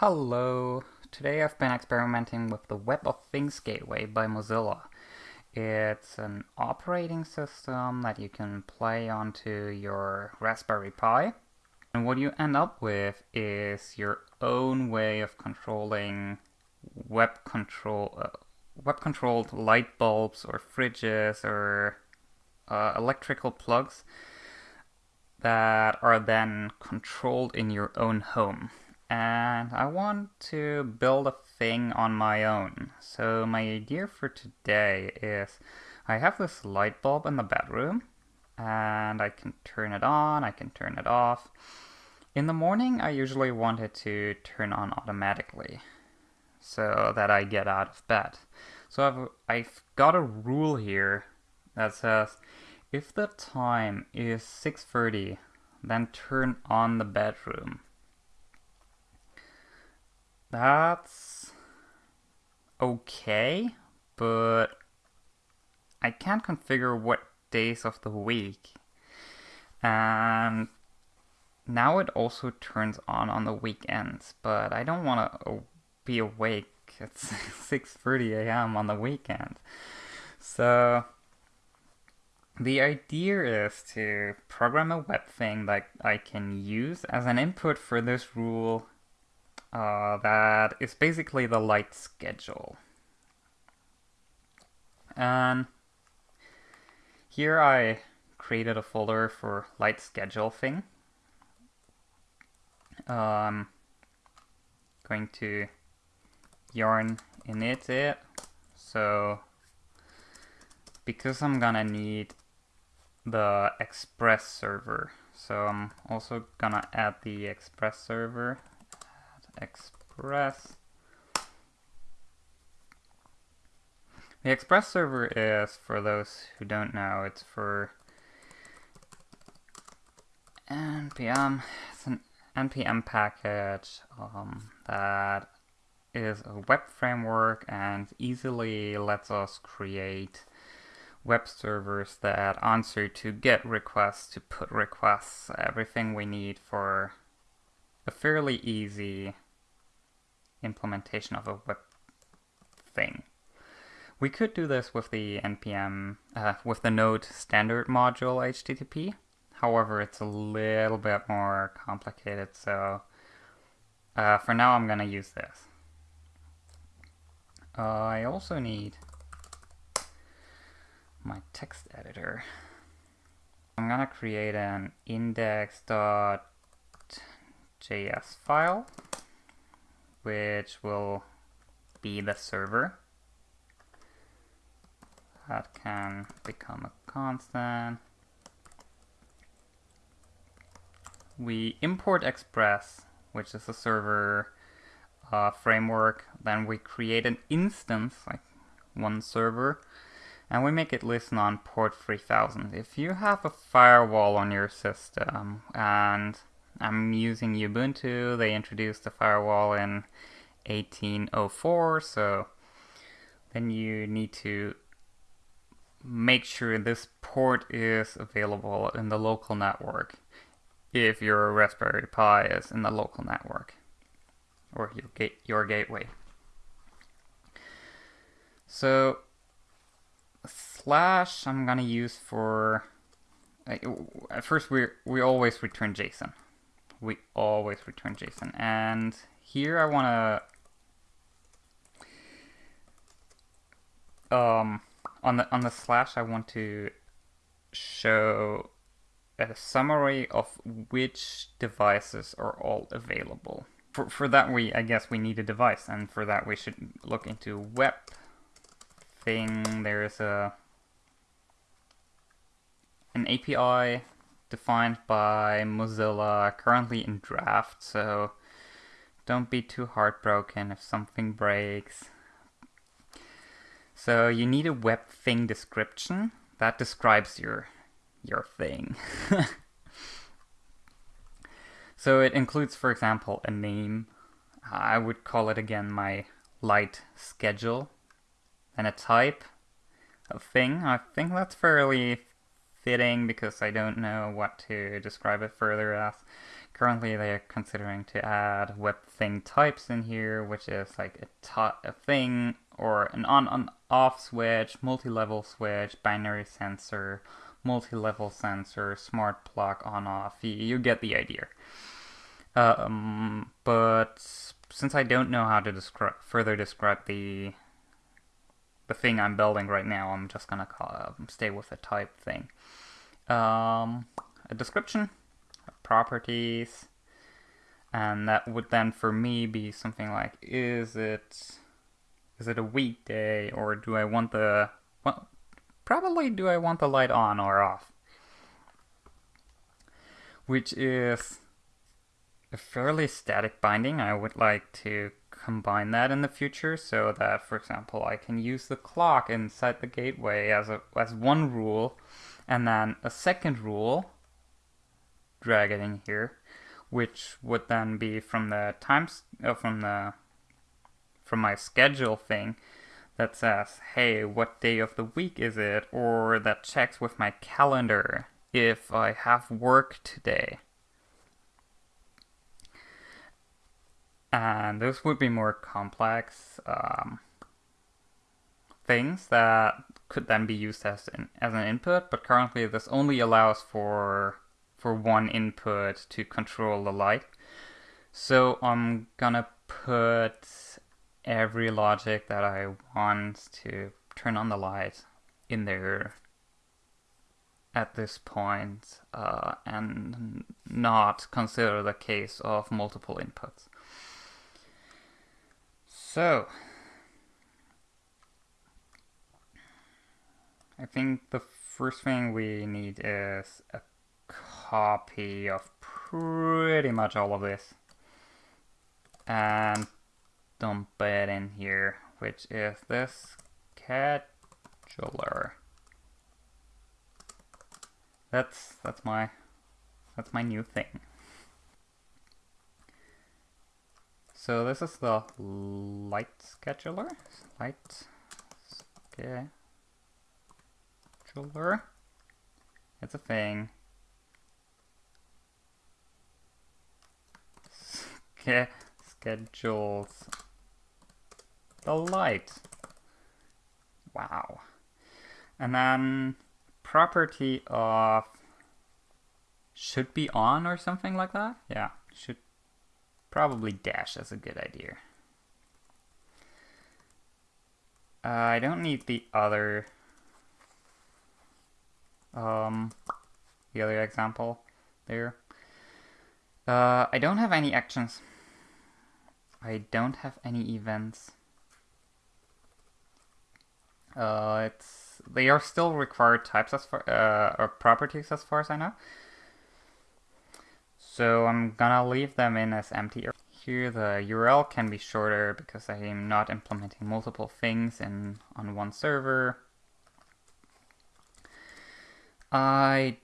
Hello! Today I've been experimenting with the Web of Things Gateway by Mozilla. It's an operating system that you can play onto your Raspberry Pi. And what you end up with is your own way of controlling web control, uh, web controlled light bulbs or fridges or uh, electrical plugs that are then controlled in your own home. And I want to build a thing on my own. So my idea for today is I have this light bulb in the bedroom and I can turn it on, I can turn it off. In the morning, I usually want it to turn on automatically so that I get out of bed. So I've, I've got a rule here that says if the time is 6.30, then turn on the bedroom. That's okay, but I can't configure what days of the week. And now it also turns on on the weekends, but I don't want to be awake at 6:30 a.m. on the weekend. So the idea is to program a web thing that I can use as an input for this rule uh, that is basically the light schedule. And here I created a folder for light schedule thing. Um, going to yarn init it. So because I'm gonna need the Express server. So I'm also gonna add the Express server. Express. The Express server is, for those who don't know, it's for NPM. It's an NPM package um, that is a web framework and easily lets us create web servers that answer to GET requests, to PUT requests, everything we need for a fairly easy implementation of a web thing. We could do this with the npm, uh, with the node standard module HTTP. However, it's a little bit more complicated, so uh, for now I'm going to use this. Uh, I also need my text editor. I'm gonna create an index.js file, which will be the server. That can become a constant. We import Express, which is a server uh, framework. Then we create an instance, like one server, and we make it listen on port 3000. If you have a firewall on your system, and I'm using Ubuntu, they introduced the firewall in 1804, so then you need to make sure this port is available in the local network if your Raspberry Pi is in the local network or your, ga your gateway. So slash I'm gonna use for uh, at first we we always return JSON. We always return JSON, and here I wanna um on the on the slash I want to show a summary of which devices are all available. For, for that we I guess we need a device and for that we should look into web thing. There's a an API defined by Mozilla currently in draft so don't be too heartbroken if something breaks so you need a web thing description that describes your your thing. so it includes, for example, a name. I would call it again my light schedule. And a type of thing. I think that's fairly fitting because I don't know what to describe it further as. currently they're considering to add web thing types in here, which is like a, a thing or an on on off switch, multi-level switch, binary sensor, multi-level sensor, smart plug on off. You, you get the idea. Um, but since I don't know how to describe further describe the the thing I'm building right now, I'm just gonna call, um, stay with the type thing. Um, a description, properties, and that would then for me be something like, is it is it a weekday or do I want the well, probably do I want the light on or off? Which is a fairly static binding. I would like to combine that in the future so that, for example, I can use the clock inside the gateway as, a, as one rule and then a second rule, drag it in here, which would then be from the times, uh, from the, from my schedule thing that says, hey, what day of the week is it? Or that checks with my calendar if I have work today. And those would be more complex um, things that could then be used as an, as an input, but currently this only allows for for one input to control the light. So I'm gonna put every logic that I want to turn on the light in there at this point uh, and not consider the case of multiple inputs. So, I think the first thing we need is a copy of pretty much all of this and dump it in here, which is this scheduler. That's that's my that's my new thing. So this is the light scheduler. Light scheduler. It's a thing. Sch schedules the light. Wow. And then property of should be on or something like that. Yeah, should Probably dash, that's a good idea. Uh, I don't need the other, um, the other example there. Uh, I don't have any actions. I don't have any events. Uh, it's they are still required types as far uh, or properties as far as I know. So I'm gonna leave them in as empty. Here the URL can be shorter because I am not implementing multiple things in on one server. I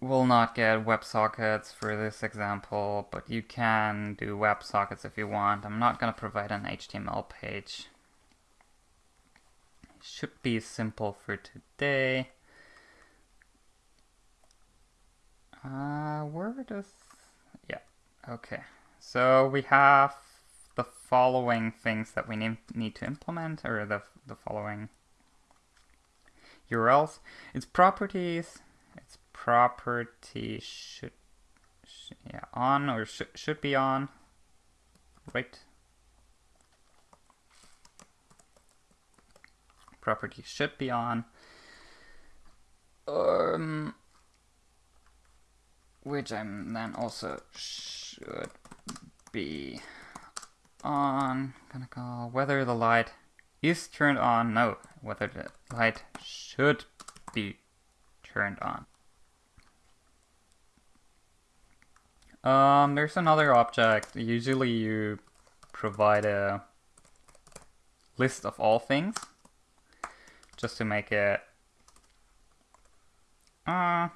will not get WebSockets for this example, but you can do WebSockets if you want. I'm not gonna provide an HTML page. Should be simple for today. Uh, where does Okay, so we have the following things that we need need to implement, or the, the following URLs. Its properties, its property should, should yeah, on or sh should be on, right? Property should be on. Um, which I'm then also should be on. Gonna call whether the light is turned on. No, whether the light should be turned on. Um, there's another object. Usually you provide a list of all things just to make it uh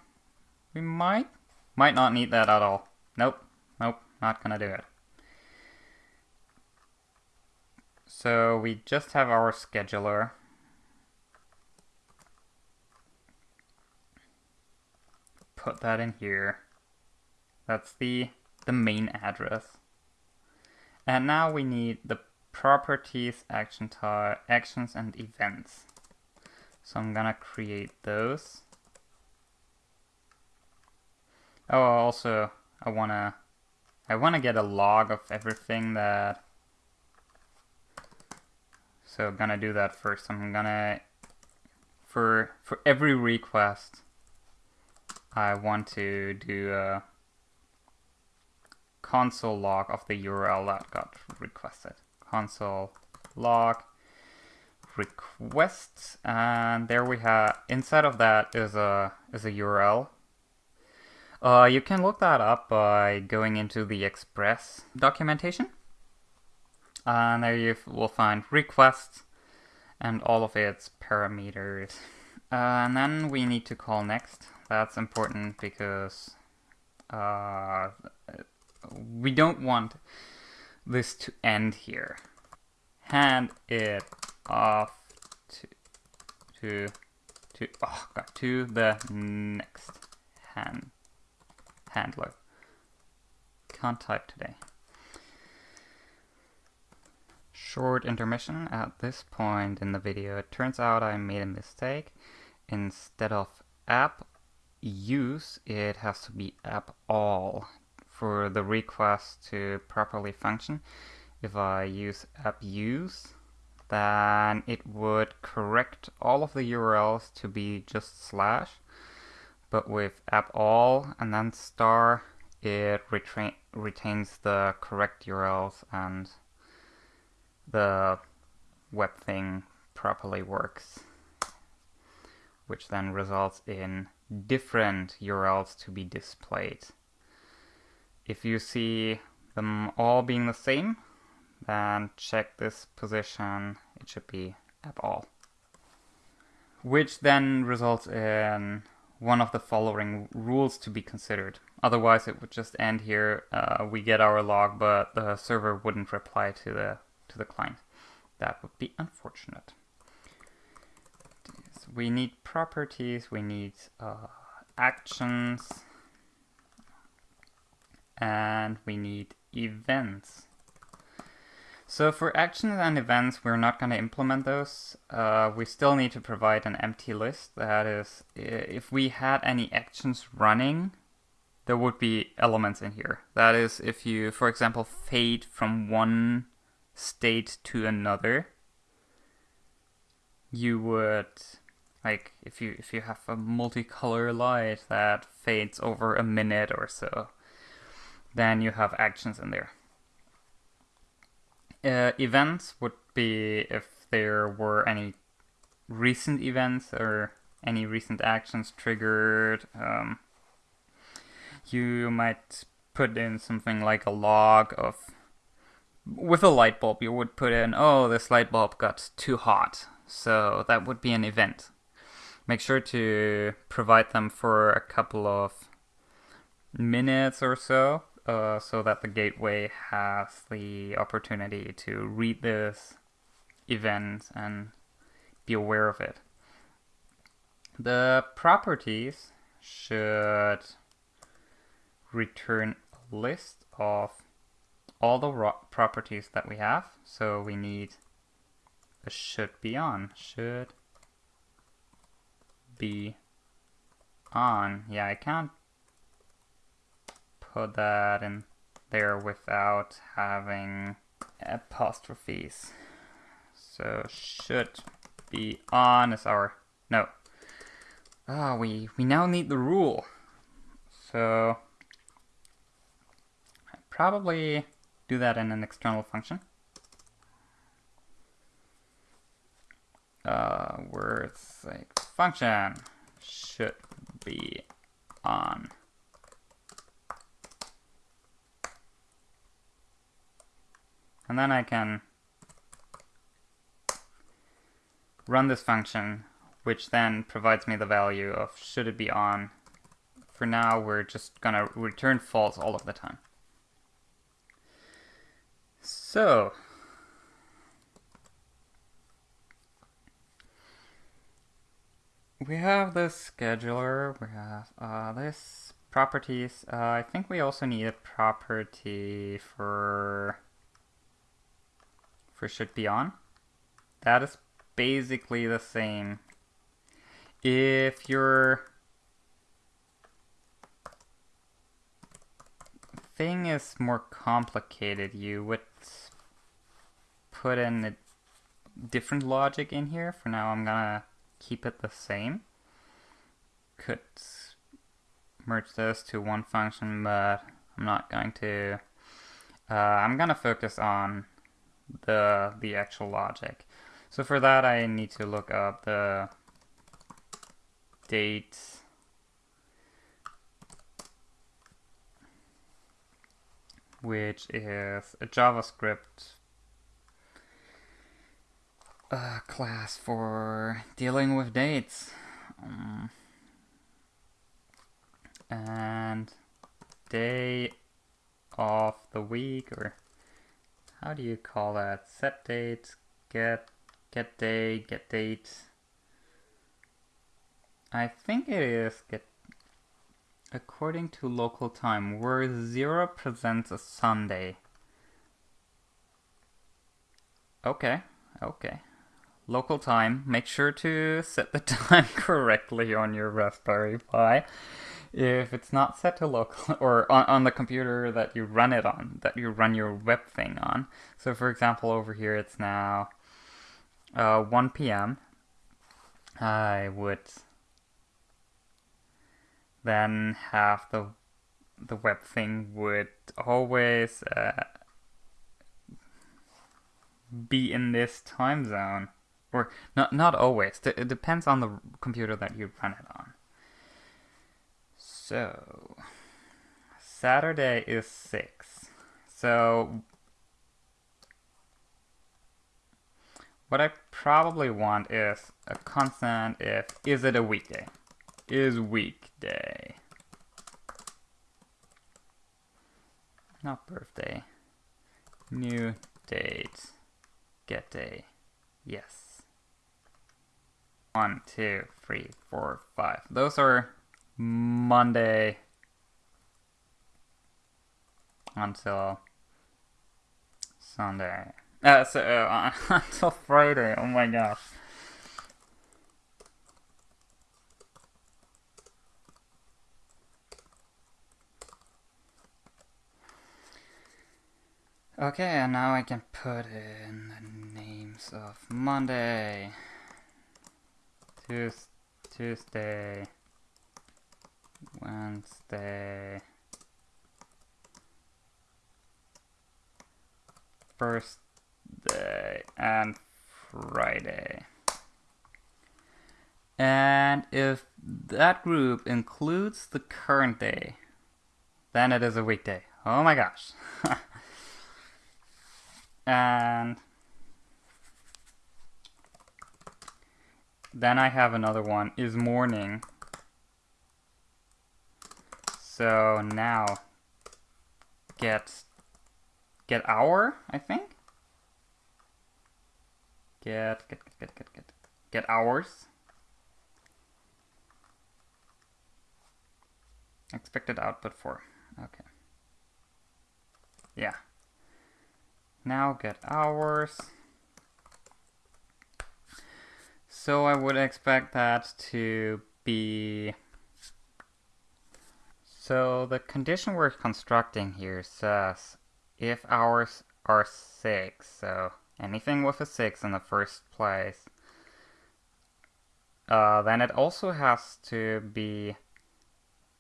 we might might not need that at all Nope, not gonna do it. So we just have our scheduler. Put that in here. That's the the main address. And now we need the properties, action type, actions and events. So I'm gonna create those. Oh, also I wanna I wanna get a log of everything that. So I'm gonna do that first. I'm gonna for for every request I want to do a console log of the URL that got requested. Console log requests and there we have inside of that is a is a URL. Uh, you can look that up by going into the Express documentation. And there you will find requests and all of its parameters. Uh, and then we need to call next. That's important because uh, we don't want this to end here. Hand it off to to to oh god to the next hand handler. Can't type today. Short intermission at this point in the video. It turns out I made a mistake. Instead of app use, it has to be app all for the request to properly function. If I use app use, then it would correct all of the URLs to be just slash. But with app all and then star, it retains the correct URLs and the web thing properly works, which then results in different URLs to be displayed. If you see them all being the same, then check this position, it should be app all. Which then results in one of the following rules to be considered. Otherwise it would just end here, uh, we get our log, but the server wouldn't reply to the, to the client. That would be unfortunate we need properties, we need uh, actions, and we need events. So for actions and events, we're not going to implement those. Uh, we still need to provide an empty list. That is, if we had any actions running, there would be elements in here. That is, if you, for example, fade from one state to another, you would like if you if you have a multicolor light that fades over a minute or so, then you have actions in there. Uh, events would be if there were any recent events or any recent actions triggered. Um, you might put in something like a log of with a light bulb you would put in oh this light bulb got too hot so that would be an event make sure to provide them for a couple of minutes or so uh, so that the gateway has the opportunity to read this event and be aware of it. The properties should return a list of all the properties that we have. So we need a should be on, should be on. Yeah, I can't put that in there without having apostrophes. So should be on is our no. Ah, oh, we we now need the rule. So I probably do that in an external function. uh, it's like function should be on. And then I can run this function, which then provides me the value of should it be on. For now, we're just gonna return false all of the time. So, we have this scheduler, we have uh, this properties. Uh, I think we also need a property for for should be on. That is basically the same. If your thing is more complicated, you would put in a different logic in here. For now, I'm gonna keep it the same. Could merge those to one function, but I'm not going to. Uh, I'm gonna focus on the the actual logic. So for that, I need to look up the date which is a JavaScript uh, class for dealing with dates. Um, and day of the week, or how do you call that? Set date, get, get day, get date. I think it is get according to local time, where zero presents a Sunday. Okay, okay. Local time, make sure to set the time correctly on your Raspberry Pi. If it's not set to local, or on, on the computer that you run it on, that you run your web thing on. So for example, over here it's now uh, 1 p.m. I would then have the the web thing would always uh, be in this time zone or not not always it depends on the computer that you run it on so saturday is 6 so what i probably want is a constant if is it a weekday is weekday. Not birthday. New date. Get day. Yes. One, two, three, four, five. Those are Monday until Sunday. Uh, so, uh, until Friday. Oh my gosh. Okay, and now I can put in the names of Monday, Tuesday, Wednesday, Thursday, and Friday. And if that group includes the current day, then it is a weekday. Oh my gosh. and then I have another one is morning so now get get hour I think? Get get get get get get hours expected output for okay. Yeah. Now get hours. So I would expect that to be... So the condition we're constructing here says if hours are 6, so anything with a 6 in the first place, uh, then it also has to be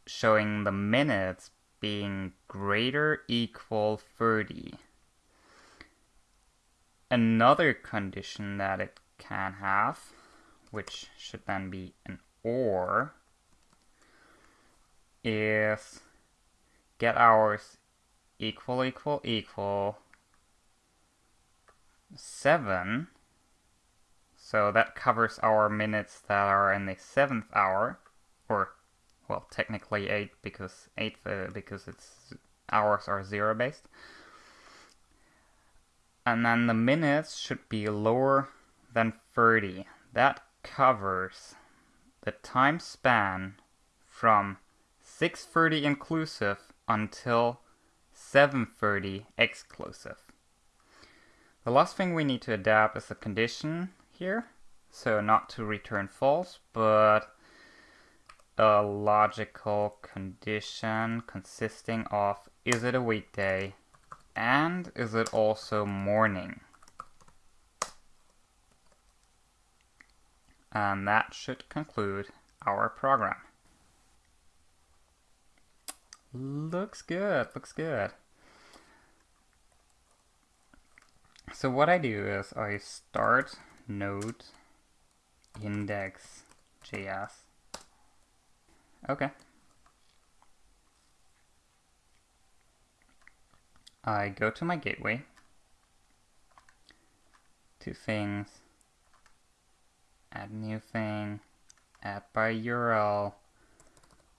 showing the minutes being greater equal 30 another condition that it can have, which should then be an OR, is get hours equal equal equal 7. So that covers our minutes that are in the 7th hour, or well, technically 8 because 8 uh, because its hours are zero based and then the minutes should be lower than 30. That covers the time span from 6.30 inclusive until 7.30 exclusive. The last thing we need to adapt is the condition here. So not to return false, but a logical condition consisting of is it a weekday and is it also morning? And that should conclude our program. Looks good, looks good. So what I do is I start node index.js. Okay. I go to my gateway, two things, add new thing, add by URL,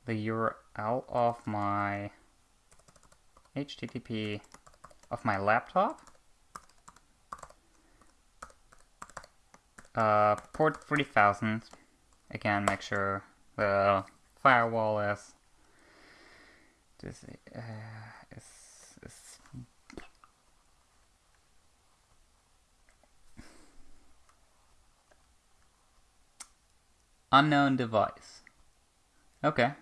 the URL of my HTTP of my laptop, uh, port 3000, again make sure the firewall is, is, uh, is, is unknown device. Okay,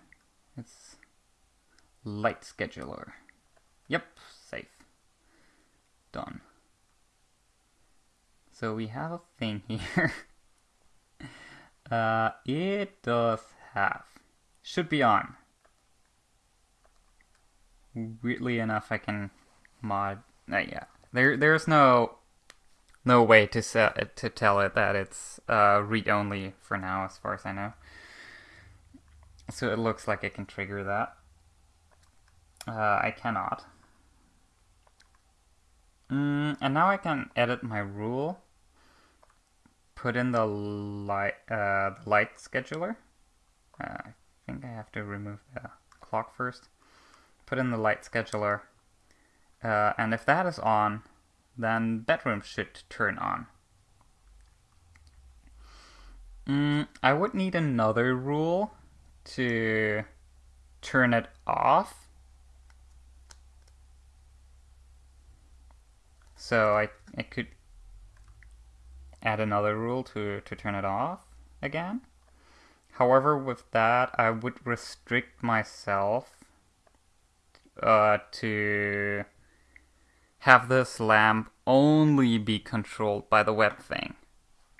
light scheduler. Yep, safe. Done. So we have a thing here. uh, it does have. Should be on. Weirdly enough, I can mod. Uh, yeah, there there's no no way to set to tell it that it's uh, read only for now, as far as I know. So it looks like it can trigger that. Uh, I cannot. Mm, and now I can edit my rule. Put in the light, uh, light scheduler. Uh, I think I have to remove the clock first. Put in the light scheduler. Uh, and if that is on, then bedroom should turn on. Mm, I would need another rule to turn it off. So I, I could add another rule to, to turn it off again. However, with that, I would restrict myself uh, to have this lamp only be controlled by the web thing.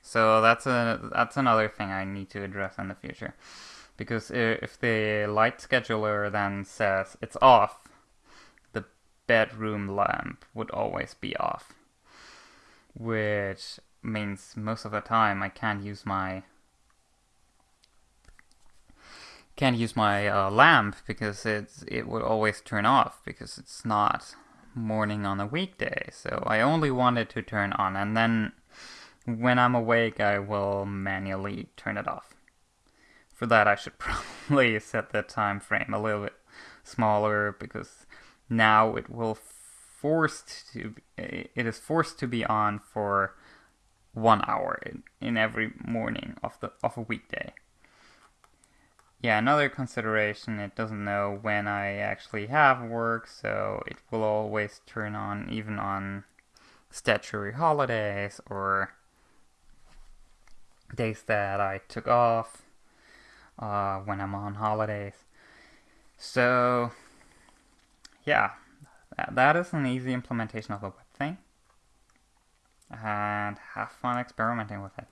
So that's a that's another thing I need to address in the future. Because if the light scheduler then says it's off, bedroom lamp would always be off. Which means most of the time I can't use my can't use my uh, lamp because it's it would always turn off because it's not morning on a weekday. So I only want it to turn on and then when I'm awake I will manually turn it off. For that I should probably set the time frame a little bit smaller because now it will forced to it is forced to be on for one hour in, in every morning of the of a weekday. Yeah, another consideration, it doesn't know when I actually have work, so it will always turn on even on statutory holidays or days that I took off uh, when I'm on holidays. So, yeah, that is an easy implementation of the web thing. And have fun experimenting with it.